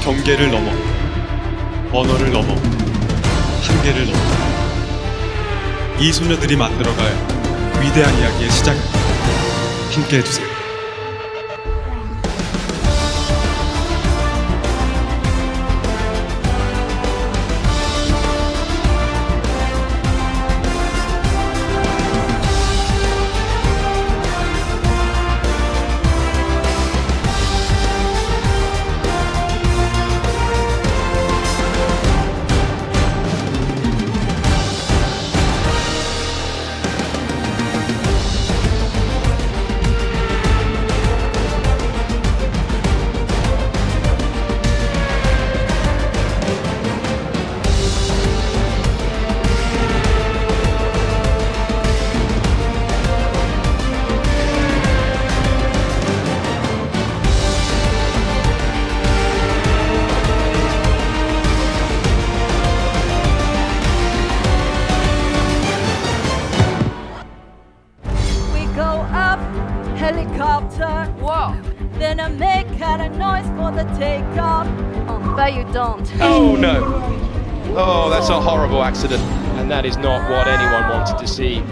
경계를 넘어. 언어를 넘어. 한계를 넘어. 이 소녀들이 만들어갈 위대한 이야기의 시작을 함께 해주세요. Helicopter. Whoa. Then I make kind of noise for the takeoff. Oh, but you don't. Oh no. Oh, that's a horrible accident. And that is not what anyone wanted to see.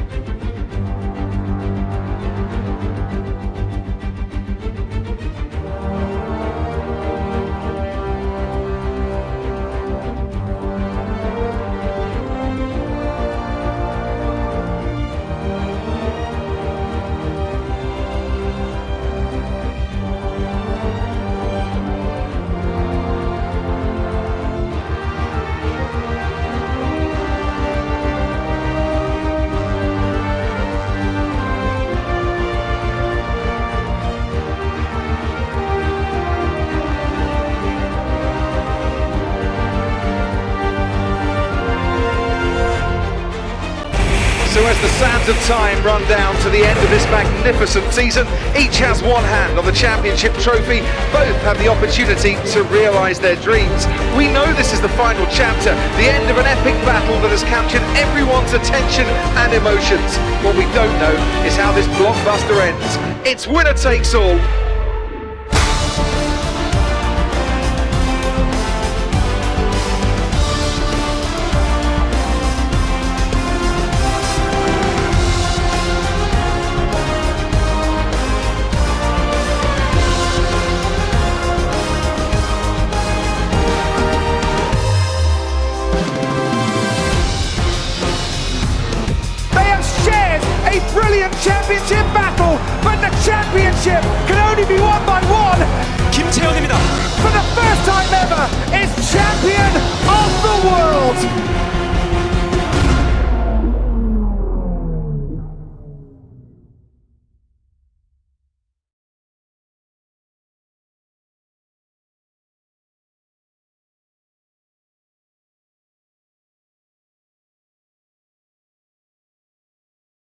As the sands of time run down to the end of this magnificent season, each has one hand on the championship trophy. Both have the opportunity to realise their dreams. We know this is the final chapter, the end of an epic battle that has captured everyone's attention and emotions. What we don't know is how this blockbuster ends. It's winner takes all. brilliant championship battle, but the championship can only be won